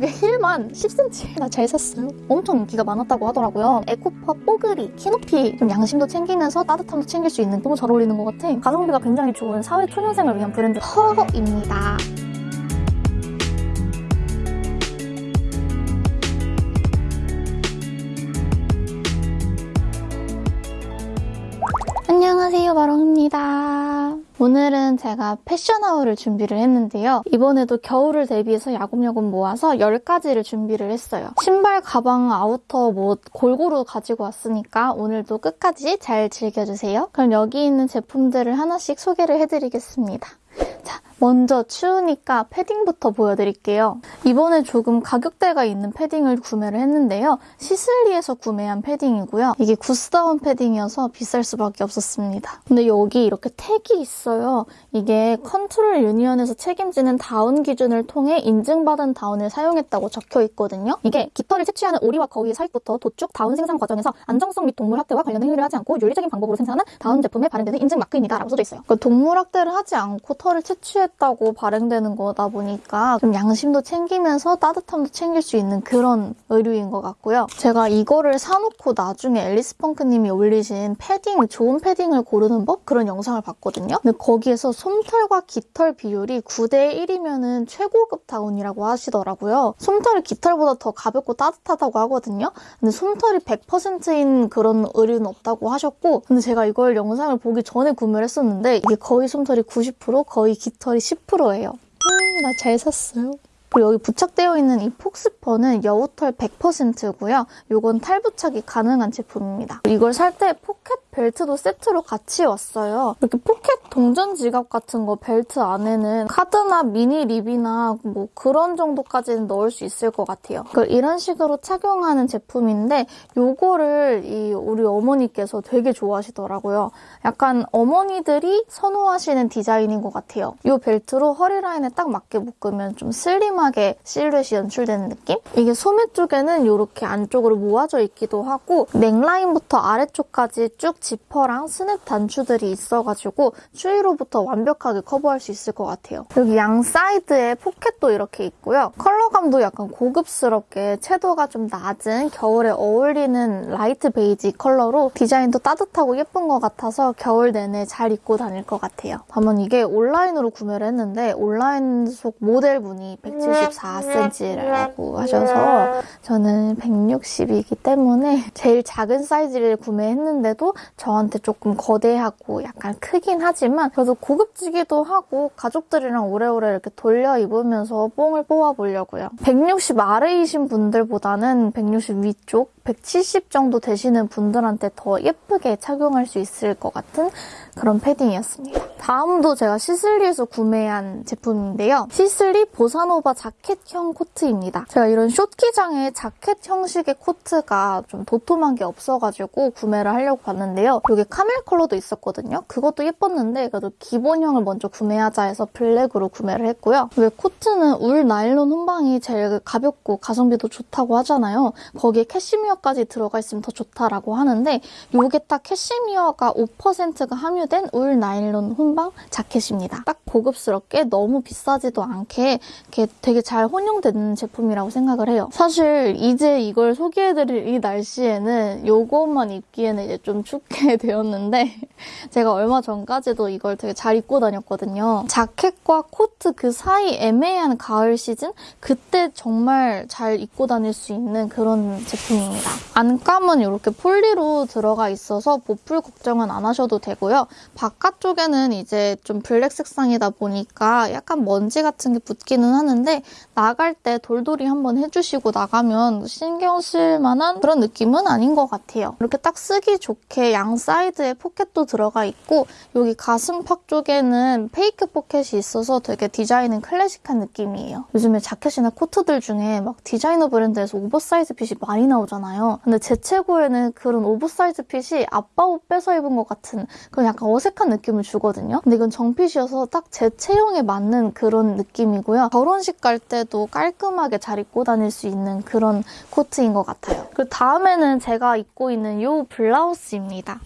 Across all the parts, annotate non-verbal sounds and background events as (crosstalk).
이게 힐만 10cm나 잘 샀어요. 엄청 인기가 많았다고 하더라고요. eco fur 뽀글이 키높이 좀 양심도 챙기면서 따뜻함도 챙길 수 있는 너무 잘 어울리는 것 같아. 가성비가 굉장히 좋은 사회 초년생을 위한 브랜드 허입니다. 안녕하세요, 마롱입니다. 오늘은 제가 패션 haul을 준비를 했는데요. 이번에도 겨울을 대비해서 야금야금 모아서 10가지를 준비를 했어요. 신발, 가방, 아우터 뭐 골고루 가지고 왔으니까 오늘도 끝까지 잘 즐겨주세요. 그럼 여기 있는 제품들을 하나씩 소개를 해드리겠습니다. 자, 먼저 추우니까 패딩부터 보여드릴게요. 이번에 조금 가격대가 있는 패딩을 구매를 했는데요. 시슬리에서 구매한 패딩이고요. 이게 goose down 패딩이어서 비쌀 수밖에 없었습니다. 근데 여기 이렇게 tag이 있어요. 이게 컨트롤 유니언에서 책임지는 다운 기준을 통해 인증받은 다운을 사용했다고 적혀 있거든요. 이게 깃털을 채취하는 오리와 거위의 사육부터 도축, 다운 생산 과정에서 안정성 및 동물 학대와 관련된 행위를 하지 않고 윤리적인 방법으로 생산하는 다운 제품에 발행되는 인증 마크입니다. 라고 써져 있어요. 그러니까 동물 학대를 하지 않고 털을 채취 했다고 발행되는 거다 보니까 좀 양심도 챙기면서 따뜻함도 챙길 수 있는 그런 의류인 것 같고요. 제가 이거를 사놓고 나중에 앨리스 펑크님이 올리신 패딩, 좋은 패딩을 고르는 법? 그런 영상을 봤거든요. 근데 거기에서 솜털과 깃털 비율이 9대 1이면 최고급 다운이라고 하시더라고요. 솜털이 깃털보다 더 가볍고 따뜻하다고 하거든요. 근데 솜털이 100%인 그런 의류는 없다고 하셨고 근데 제가 이걸 영상을 보기 전에 구매를 했었는데 이게 거의 솜털이 90% 거의 깃털이 10%예요. 음, 나 잘 샀어요. 그리고 여기 부착되어 있는 이 fox fur는 여우털 100%고요. 이건 탈부착이 가능한 제품입니다. 이걸 살 때 포켓 벨트도 세트로 같이 왔어요. 이렇게 포켓 동전 지갑 같은 거 벨트 안에는 카드나 미니 lip이나 뭐 그런 정도까지는 넣을 수 있을 것 같아요. 이런 식으로 착용하는 제품인데 이거를 이 우리 어머니께서 되게 좋아하시더라고요. 약간 어머니들이 선호하시는 디자인인 것 같아요. 이 벨트로 허리 라인에 딱 맞게 묶으면 좀 슬림하게 실루엣이 연출되는 느낌? 이게 소매 쪽에는 이렇게 안쪽으로 모아져 있기도 하고 넥라인부터 아래쪽까지 쭉 지퍼랑 스냅 단추들이 있어가지고 추위로부터 완벽하게 커버할 수 있을 것 같아요. 여기 양 사이드에 포켓도 이렇게 있고요. 컬러감도 약간 고급스럽게 채도가 좀 낮은 겨울에 어울리는 light 베이지 컬러로 디자인도 따뜻하고 예쁜 것 같아서 겨울 내내 잘 입고 다닐 것 같아요. 다만 이게 온라인으로 구매를 했는데 온라인 속 모델분이 174cm라고 하셔서 저는 160이기 때문에 제일 작은 사이즈를 구매했는데도 저한테 조금 거대하고 약간 크긴 하지만 그래도 고급지기도 하고 가족들이랑 오래오래 이렇게 돌려 입으면서 뽕을 뽑아보려고요. 160 아래이신 분들보다는 160 위쪽 170 정도 되시는 분들한테 더 예쁘게 착용할 수 있을 것 같은 그런 패딩이었습니다. 다음도 제가 시슬리에서 구매한 제품인데요. 시슬리 보사노바 자켓형 코트입니다. 제가 이런 숏기장에 자켓 형식의 코트가 좀 도톰한 게 없어가지고 구매를 하려고 봤는데요. 여기 camel 컬러도 있었거든요. 그것도 예뻤는데 그래도 기본형을 먼저 구매하자 해서 블랙으로 구매를 했고요. 왜 코트는 울 나일론 혼방이 제일 가볍고 가성비도 좋다고 하잖아요. 거기에 캐시미어까지 들어가 있으면 더 좋다라고 하는데 이게 딱 캐시미어가 5%가 함유된 울 나일론 혼방 자켓입니다. 딱 고급스럽게 너무 비싸지도 않게 이렇게 되게 잘 혼용되는 제품이라고 생각을 해요. 사실 이제 이걸 소개해드릴 이 날씨에는 이것만 입기에는 이제 좀 춥게 (laughs) 되었는데 제가 얼마 전까지도 이걸 되게 잘 입고 다녔거든요. 자켓과 코트 그 사이 애매한 가을 시즌? 그때 정말 잘 입고 다닐 수 있는 그런 제품입니다. 안감은 이렇게 폴리로 들어가 있어서 보풀 걱정은 안 하셔도 되고요. 바깥쪽에는 이제 좀 블랙 색상이다 보니까 약간 먼지 같은 게 붙기는 하는데 나갈 때 돌돌이 한번 해주시고 나가면 신경 쓸 만한 그런 느낌은 아닌 것 같아요. 이렇게 딱 쓰기 좋게 양 사이드에 포켓도 들어가 있고 여기 가슴팍 쪽에는 fake 포켓이 있어서 되게 디자인은 클래식한 느낌이에요. 요즘에 자켓이나 코트들 중에 막 디자이너 브랜드에서 oversize fit이 많이 나오잖아요. 근데 제 체구에는 그런 oversize fit이 아빠 옷 빼서 입은 것 같은 그런 약간 어색한 느낌을 주거든요. 근데 이건 정fit이어서 딱 제 체형에 맞는 그런 느낌이고요. 결혼식 갈 때도 깔끔하게 잘 입고 다닐 수 있는 그런 코트인 것 같아요. 그리고 다음에는 제가 입고 있는 이 블라우스입니다.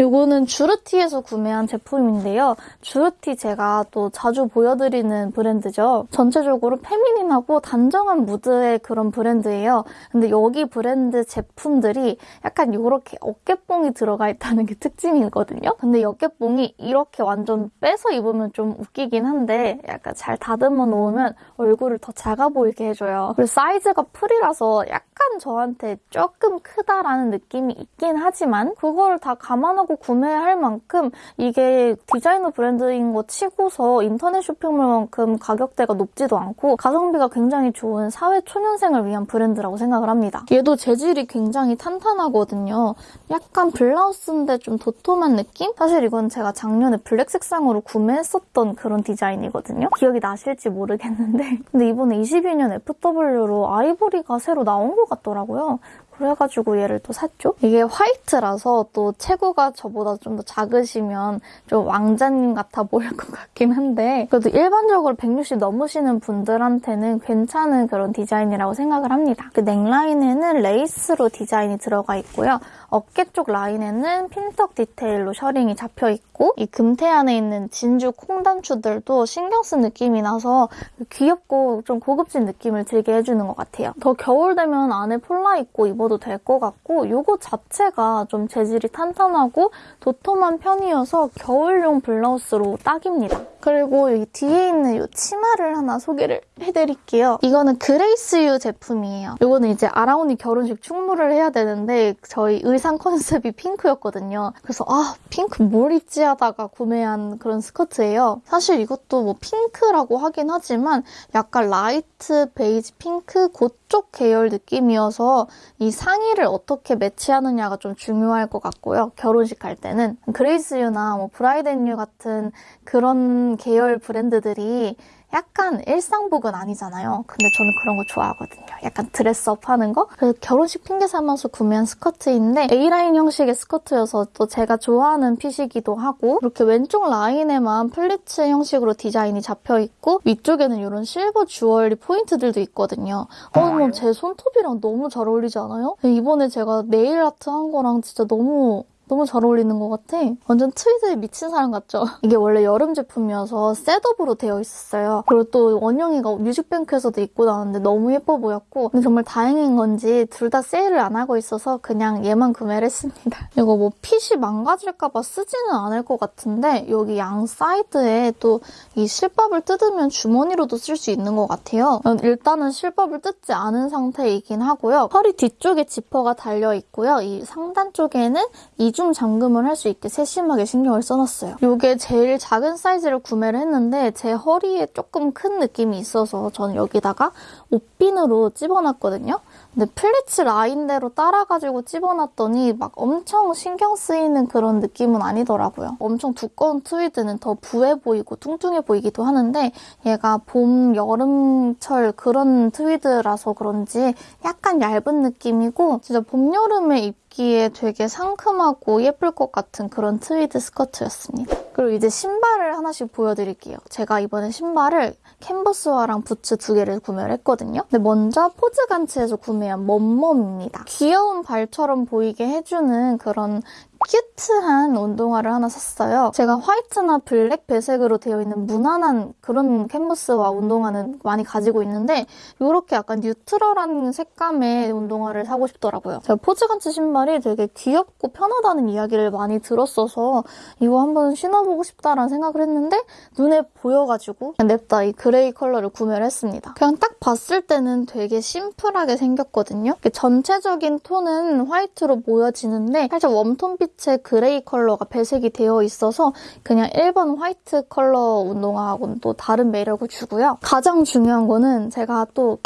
이거는 주르티에서 구매한 제품인데요. 주르티 제가 또 자주 보여드리는 브랜드죠. 전체적으로 페미닌하고 단정한 무드의 그런 브랜드예요. 근데 여기 브랜드 제품들이 약간 이렇게 어깨뽕이 들어가 있다는 게 (laughs) 특징이거든요. 근데 이 어깨뽕이 이렇게 완전 빼서 입으면 좀 웃기긴 한데 약간 잘 다듬어 놓으면 얼굴을 더 작아 보이게 해줘요. 그리고 사이즈가 풀이라서 약간 저한테 조금 크다라는 느낌이 있긴 하지만 그걸 다 감안하고 구매할 만큼 이게 디자이너 브랜드인 거 치고서 인터넷 쇼핑몰만큼 가격대가 높지도 않고 가성비가 굉장히 좋은 사회 초년생을 위한 브랜드라고 생각을 합니다. 얘도 재질이 굉장히 탄탄하거든요. 약간 블라우스인데 좀 도톰한 느낌? 사실 이건 제가 작년에 블랙 색상으로 구매했었던 그런 디자인이거든요. 기억이 나실지 모르겠는데 근데 이번에 22년 FW로 아이보리가 새로 나온 것 같더라고요. 그래가지고 얘를 또 샀죠. 이게 화이트라서 또 체구가 저보다 좀 더 작으시면 좀 왕자님 같아 보일 것 같긴 한데 그래도 일반적으로 160 넘으시는 분들한테는 괜찮은 그런 디자인이라고 생각을 합니다. 그 넥라인에는 레이스로 디자인이 들어가 있고요. 어깨 쪽 라인에는 pintuck 디테일로 셔링이 잡혀 있고 이 금태 안에 있는 진주 콩단추들도 신경 쓴 느낌이 나서 귀엽고 좀 고급진 느낌을 들게 해주는 것 같아요. 더 겨울 되면 안에 폴라 입고 입어도 될 것 같고 이거 자체가 좀 재질이 탄탄하고 도톰한 편이어서 겨울용 블라우스로 딱입니다. 그리고 여기 뒤에 있는 이 치마를 하나 소개를 해드릴게요. 이거는 그레이스유 제품이에요. 이거는 이제 아라온이 결혼식 축무를 해야 되는데 저희 의상 컨셉이 핑크였거든요. 그래서 아 핑크 뭘 입지 하다가 구매한 그런 스커트예요. 사실 이것도 뭐 핑크라고 하긴 하지만 약간 light beige pink 그쪽 계열 느낌이어서 이 상의를 어떻게 매치하느냐가 좀 중요할 것 같고요. 결혼식 갈 때는 그레이스유나 뭐 브라이드앤유 같은 그런 계열 브랜드들이 약간 일상복은 아니잖아요. 근데 저는 그런 거 좋아하거든요. 약간 dress up 하는 거? 그래서 결혼식 핑계 삼아서 구매한 스커트인데 A라인 형식의 스커트여서 또 제가 좋아하는 핏이기도 하고 이렇게 왼쪽 라인에만 플리츠 형식으로 디자인이 잡혀있고 위쪽에는 이런 실버 주얼리 포인트들도 있거든요. 어, 뭐 제 손톱이랑 너무 잘 어울리지 않아요? 이번에 제가 네일 아트 한 거랑 진짜 너무 너무 잘 어울리는 것 같아. 완전 트위드에 미친 사람 같죠? (laughs) 이게 원래 여름 제품이어서 setup으로 되어 있었어요. 그리고 또 원영이가 뮤직뱅크에서도 입고 나왔는데 너무 예뻐 보였고 근데 정말 다행인 건지 둘 다 세일을 안 하고 있어서 그냥 얘만 구매를 했습니다. (laughs) 이거 뭐 핏이 망가질까 봐 쓰지는 않을 것 같은데 여기 양 사이드에 또 이 실밥을 뜯으면 주머니로도 쓸 수 있는 것 같아요. 일단은 실밥을 뜯지 않은 상태이긴 하고요. 허리 뒤쪽에 지퍼가 달려 있고요. 이 상단 쪽에는 이중 잠금을 할 수 있게 세심하게 신경을 써놨어요. 이게 제일 작은 사이즈를 구매를 했는데 제 허리에 조금 큰 느낌이 있어서 저는 여기다가 옷핀으로 찝어놨거든요. 근데 플리츠 라인대로 따라가지고 찝어놨더니 막 엄청 신경 쓰이는 그런 느낌은 아니더라고요. 엄청 두꺼운 트위드는 더 부해 보이고 뚱뚱해 보이기도 하는데 얘가 봄, 여름철 그런 트위드라서 그런지 약간 얇은 느낌이고 진짜 봄, 여름에 입기에 되게 상큼하고 예쁠 것 같은 그런 트위드 스커트였습니다. 그리고 이제 신발을 하나씩 보여드릴게요. 제가 이번에 신발을 캔버스화랑 부츠 두 개를 구매를 했거든요. 근데 먼저 포즈간츠에서 구매한 멈멈입니다. 귀여운 발처럼 보이게 해주는 그런 cute한 운동화를 하나 샀어요. 제가 화이트나 블랙 배색으로 되어 있는 무난한 그런 캔버스화 운동화는 많이 가지고 있는데 이렇게 약간 neutral한 색감의 운동화를 사고 싶더라고요. 제가 포즈간츠 신발이 되게 귀엽고 편하다는 이야기를 많이 들었어서 이거 한번 신어보고 싶다라는 생각을 했는데 눈에 보여가지고 냅다 이 그레이 컬러를 구매를 했습니다. 그냥 딱 봤을 때는 되게 심플하게 생겼거든요. 전체적인 톤은 화이트로 보여지는데 살짝 warm tone 빛 빛의 그레이 컬러가 배색이 되어 있어서 그냥 일반 화이트 컬러 운동화하고는 또 다른 매력을 주고요. 가장 중요한 거는 제가 또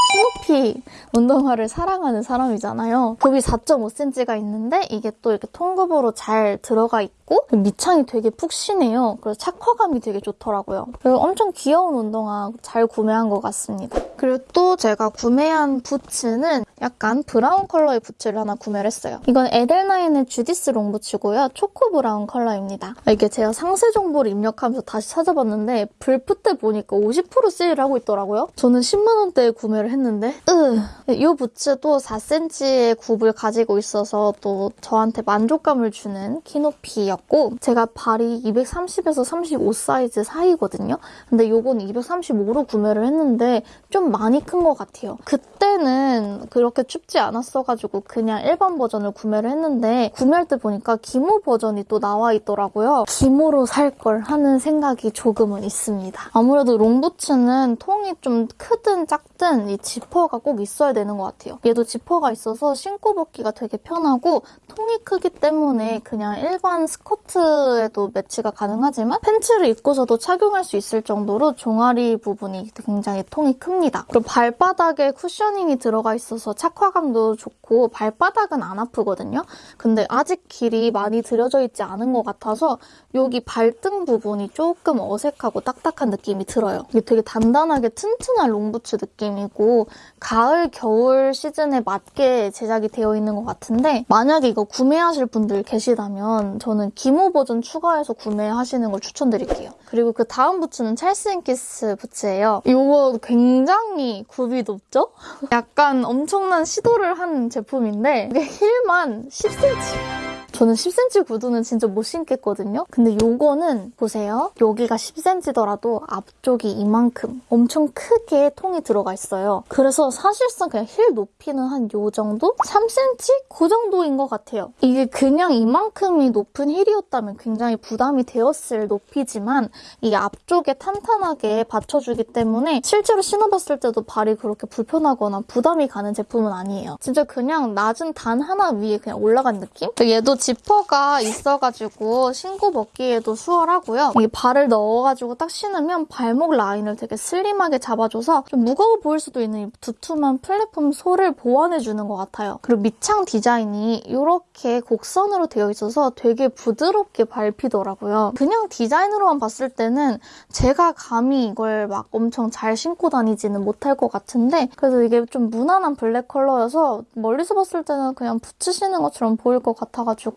키높이 운동화를 사랑하는 사람이잖아요. 굽이 4.5cm가 있는데 이게 또 이렇게 통굽으로 잘 들어가 있고 있고 밑창이 되게 푹신해요. 그래서 착화감이 되게 좋더라고요. 그리고 엄청 귀여운 운동화 잘 구매한 것 같습니다. 그리고 또 제가 구매한 부츠는 약간 브라운 컬러의 부츠를 하나 구매를 했어요. 이건 에델나인의 주디스 롱부츠고요. 초코 브라운 컬러입니다. 이게 제가 상세 정보를 입력하면서 다시 찾아봤는데 블프 때 보니까 50% 세일을 하고 있더라고요. 저는 10만 원대에 구매를 했는데 으, 이 부츠도 4cm의 굽을 가지고 있어서 또 저한테 만족감을 주는 키높이였고 사이즈였고 제가 발이 230에서 35 사이즈 사이거든요. 근데 요건 235로 구매를 했는데 좀 많이 큰 것 같아요. 그때는 그렇게 춥지 않았어가지고 그냥 일반 버전을 구매를 했는데 구매할 때 보니까 기모 버전이 또 나와 있더라고요. 기모로 살 걸 하는 생각이 조금은 있습니다. 아무래도 롱부츠는 통이 좀 크든 작든 이 지퍼가 꼭 있어야 되는 것 같아요. 얘도 지퍼가 있어서 신고 벗기가 되게 편하고 통이 크기 때문에 그냥 일반 스커트에도 매치가 가능하지만 팬츠를 입고서도 착용할 수 있을 정도로 종아리 부분이 굉장히 통이 큽니다. 그리고 발바닥에 cushioning이 들어가 있어서 착화감도 좋고 발바닥은 안 아프거든요. 근데 아직 길이 많이 들여져 있지 않은 것 같아서 여기 발등 부분이 조금 어색하고 딱딱한 느낌이 들어요. 이게 되게 단단하게 튼튼한 롱부츠 느낌이고 가을, 겨울 시즌에 맞게 제작이 되어 있는 것 같은데 만약에 이거 구매하실 분들 계시다면 저는 기모 버전 추가해서 구매하시는 걸 추천드릴게요. 그리고 그 다음 부츠는 찰스 앤 키스 부츠예요. 이거 굉장히 굽이 높죠? (laughs) 약간 엄청난 시도를 한 제품인데 이게 힐만 10cm. 저는 10cm 구두는 진짜 못 신겠거든요. 근데 요거는 보세요. 여기가 10cm더라도 앞쪽이 이만큼 엄청 크게 통이 들어가 있어요. 그래서 사실상 그냥 힐 높이는 한 요 정도? 3cm? 그 정도인 것 같아요. 이게 그냥 이만큼이 높은 힐이었다면 굉장히 부담이 되었을 높이지만 이게 앞쪽에 탄탄하게 받쳐주기 때문에 실제로 신어봤을 때도 발이 그렇게 불편하거나 부담이 가는 제품은 아니에요. 진짜 그냥 낮은 단 하나 위에 그냥 올라간 느낌? 얘도 지퍼가 있어가지고 신고 벗기에도 수월하고요. 이 발을 넣어가지고 딱 신으면 발목 라인을 되게 슬림하게 잡아줘서 좀 무거워 보일 수도 있는 이 두툼한 플랫폼 솔을 보완해주는 것 같아요. 그리고 밑창 디자인이 이렇게 곡선으로 되어 있어서 되게 부드럽게 밟히더라고요. 그냥 디자인으로만 봤을 때는 제가 감히 이걸 막 엄청 잘 신고 다니지는 못할 것 같은데 그래서 이게 좀 무난한 블랙 컬러여서 멀리서 봤을 때는 그냥 신는 것처럼 보일 것 같아가지고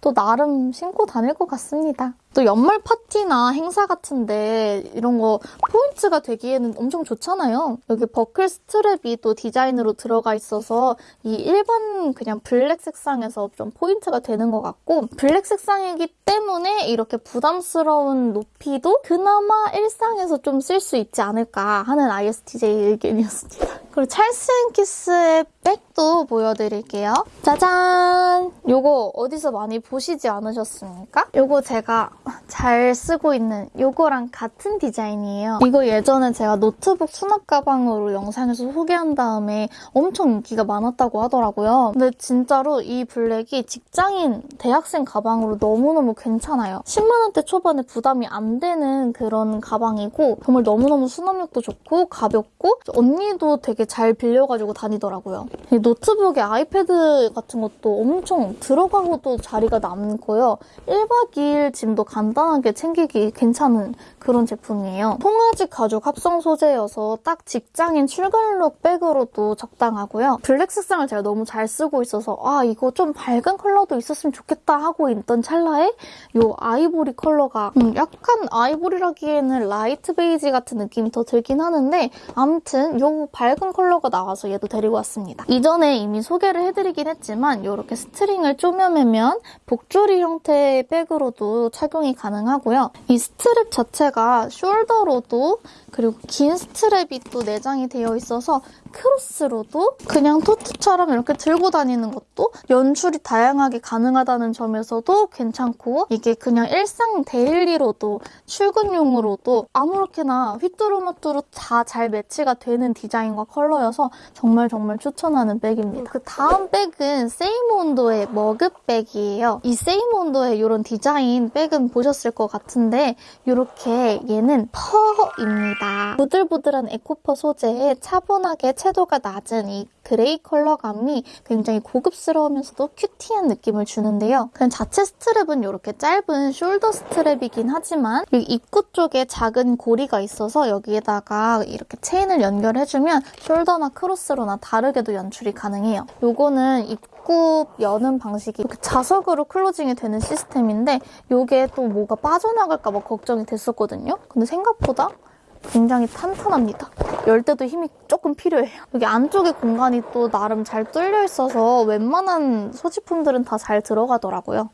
또 나름 신고 다닐 것 같습니다. 또 연말 파티나 행사 같은데 이런 거 포인트가 되기에는 엄청 좋잖아요. 여기 버클 스트랩이 또 디자인으로 들어가 있어서 이 일반 그냥 블랙 색상에서 좀 포인트가 되는 것 같고 블랙 색상이기 때문에 이렇게 부담스러운 높이도 그나마 일상에서 좀 쓸 수 있지 않을까 하는 ISTJ 의견이었습니다. (laughs) 그리고 찰스 앤 키스의 백도 보여드릴게요. 짜잔! 요거 어디서 많이 보시지 않으셨습니까? 요거 제가 잘 쓰고 있는 요거랑 같은 디자인이에요. 이거 예전에 제가 노트북 수납 가방으로 영상에서 소개한 다음에 엄청 인기가 많았다고 하더라고요. 근데 진짜로 이 블랙이 직장인, 대학생 가방으로 너무너무 괜찮아요. 10만 원대 초반에 부담이 안 되는 그런 가방이고 정말 너무너무 수납력도 좋고 가볍고 언니도 되게 잘 빌려가지고 다니더라고요. 노트북에 아이패드 같은 것도 엄청 들어가고도 자리가 남고요. 1박 2일 짐도 간단하게 챙기기 괜찮은 그런 제품이에요. 송아지 가죽 합성 소재여서 딱 직장인 출근룩 백으로도 적당하고요. 블랙 색상을 제가 너무 잘 쓰고 있어서 아 이거 좀 밝은 컬러도 있었으면 좋겠다 하고 있던 찰나에 이 아이보리 컬러가 음, 약간 아이보리라기에는 라이트 베이지 같은 느낌이 더 들긴 하는데 아무튼 이 밝은 컬러가 나와서 얘도 데리고 왔습니다. 이전에 이미 소개를 해드리긴 했지만 이렇게 스트링을 쪼매면 복조리 형태의 백으로도 착용이 가능하고요. 이 스트랩 자체가 숄더로도 그리고 긴 스트랩이 또 내장이 되어 있어서 크로스로도 그냥 토트처럼 이렇게 들고 다니는 것도 연출이 다양하게 가능하다는 점에서도 괜찮고 이게 그냥 일상 데일리로도 출근용으로도 아무렇게나 휘뚜루마뚜루 다 잘 매치가 되는 디자인과 컬러여서 정말 정말 추천하는 백입니다. 그 다음 백은 세이모온도의 머그백이에요. 이 세이모온도의 이런 디자인 백은 보셨을 것 같은데 이렇게 얘는 퍼입니다. 부들부들한 에코퍼 소재에 차분하게 채도가 낮은 이 그레이 컬러감이 굉장히 고급스러우면서도 큐티한 느낌을 주는데요. 그냥 자체 스트랩은 이렇게 짧은 숄더 스트랩이긴 하지만 이 입구 쪽에 작은 고리가 있어서 여기에다가 이렇게 체인을 연결해주면 숄더나 크로스로나 다르게도 연출이 가능해요. 이거는 입구 여는 방식이 이렇게 자석으로 클로징이 되는 시스템인데 이게 또 뭐가 빠져나갈까 봐 걱정이 됐었거든요. 근데 생각보다 굉장히 탄탄합니다. 열 때도 힘이 조금 필요해요. 여기 안쪽에 공간이 또 나름 잘 뚫려 있어서 웬만한 소지품들은 다 잘 들어가더라고요.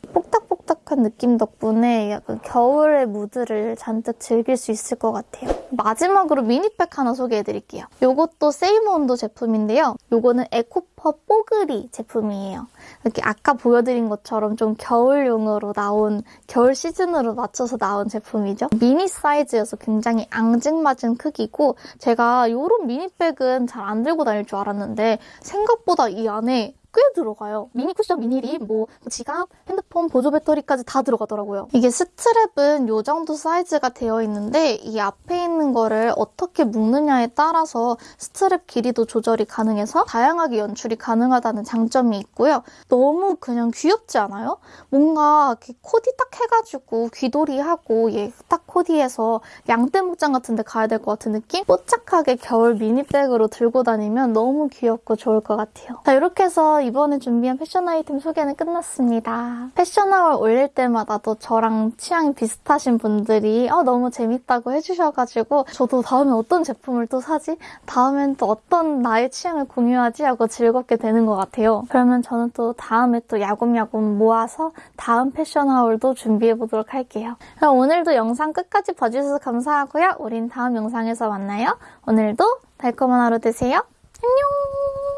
촉촉한 느낌 덕분에 약간 겨울의 무드를 잔뜩 즐길 수 있을 것 같아요. 마지막으로 미니백 하나 소개해드릴게요. 이것도 세이모온도 제품인데요. 이거는 에코 퍼 뽀글이 제품이에요. 이렇게 아까 보여드린 것처럼 좀 겨울용으로 나온 겨울 시즌으로 맞춰서 나온 제품이죠. 미니 사이즈여서 굉장히 앙증맞은 크기고 제가 이런 미니백은 잘 안 들고 다닐 줄 알았는데 생각보다 이 안에 꽤 들어가요. 미니 쿠션, 미니 립, 뭐 지갑, 핸드폰, 보조 배터리까지 다 들어가더라고요. 이게 스트랩은 이 정도 사이즈가 되어 있는데 이 앞에 있는 거를 어떻게 묶느냐에 따라서 스트랩 길이도 조절이 가능해서 다양하게 연출이 가능하다는 장점이 있고요. 너무 그냥 귀엽지 않아요? 뭔가 코디 딱 해가지고 귀돌이하고 얘 딱 코디해서 양떼 목장 같은 데 가야 될 것 같은 느낌? 뽀짝하게 겨울 미니백으로 들고 다니면 너무 귀엽고 좋을 것 같아요. 자, 이렇게 해서 이번에 준비한 패션 아이템 소개는 끝났습니다. 패션아워 올릴 때마다도 저랑 취향이 비슷하신 분들이 어, 너무 재밌다고 해주셔가지고 저도 다음에 어떤 제품을 또 사지? 다음엔 또 어떤 나의 취향을 공유하지? 하고 즐겁게 되는 것 같아요. 그러면 저는 또 다음에 또 야금야금 모아서 다음 패션 하울도 준비해보도록 할게요. 그럼 오늘도 영상 끝까지 봐주셔서 감사하고요. 우린 다음 영상에서 만나요. 오늘도 달콤한 하루 되세요. 안녕!